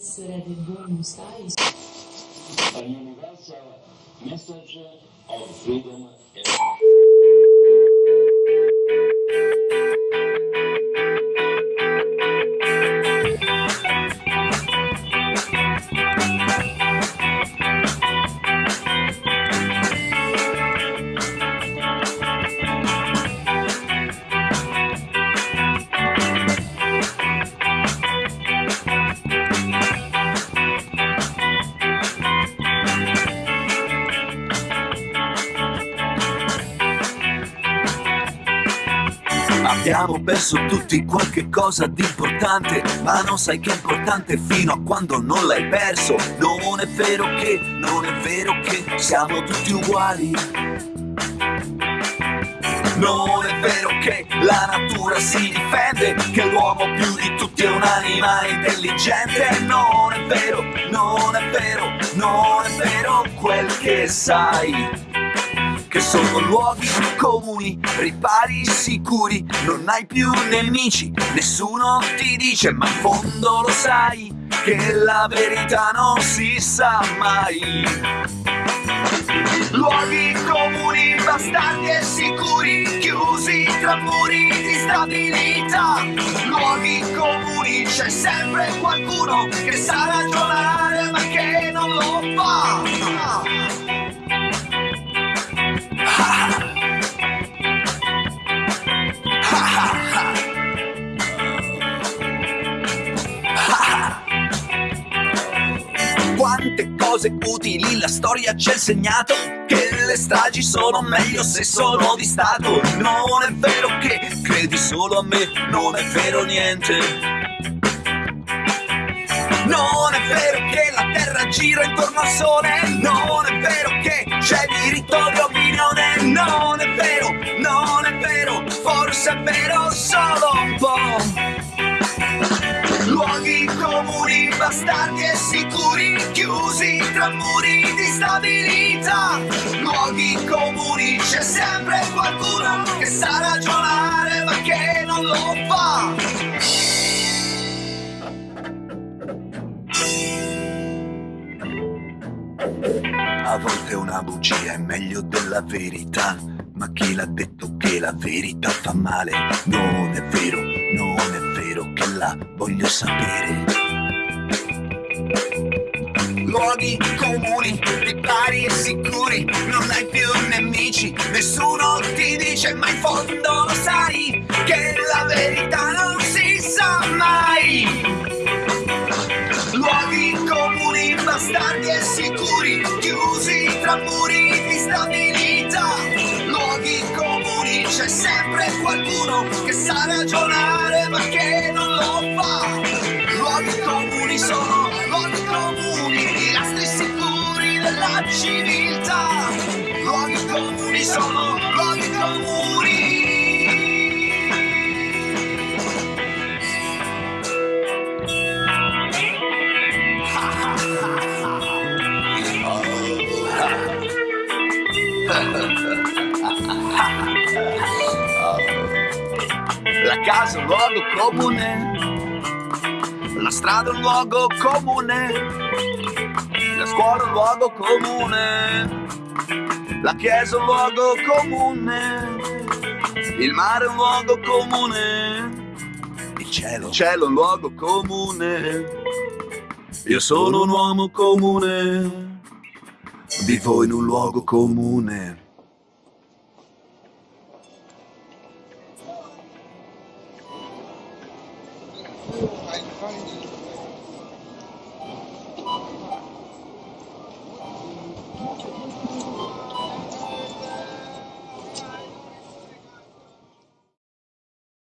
sera the. A universal message of freedom. Abbiamo perso tutti qualche cosa di importante, ma non sai che è importante fino a quando non l'hai perso. Non è vero che, non è vero che siamo tutti uguali. Non è vero che la natura si difende, che l'uomo più di tutti è un'anima intelligente. Non è vero, non è vero, non è vero quel che sai che sono luoghi comuni, ripari sicuri, non hai più nemici, nessuno ti dice, ma in fondo lo sai, che la verità non si sa mai. Luoghi comuni, bastardi e sicuri, chiusi tra muri di stabilità. Luoghi comuni, c'è sempre qualcuno che sa ragionare Quante cose utili la storia ci ha insegnato Che le stragi sono meglio se sono di Stato. Non è vero che credi solo a me Non è vero niente. Non è vero che la terra gira intorno al sole. Non è vero che c'è diritto di opinione. Non è vero, non è vero Forse è vero solo un po' Luoghi comuni, bastardi e chiusi tra muri di stabilità. Luoghi comuni, c'è sempre qualcuno che sa ragionare ma che non lo fa. A volte una bugia è meglio della verità, ma chi l'ha detto che la verità fa male? Non è vero, non è vero che la voglio sapere. Luoghi comuni, ripari e sicuri, non hai più nemici, nessuno ti dice, ma in fondo lo sai, che la verità non si sa mai. Luoghi comuni, bastardi e sicuri, chiusi tra muri di stabilità. Luoghi comuni, c'è sempre qualcuno che sa ragionare ma che non lo fa. Civiltà. Luoghi comuni sono luoghi comuni. La casa è un luogo comune, la strada è un luogo comune, la scuola è un luogo comune, la chiesa è un luogo comune, il mare è un luogo comune, il cielo, il cielo è un luogo comune. Io sono un uomo comune, vivo in un luogo comune.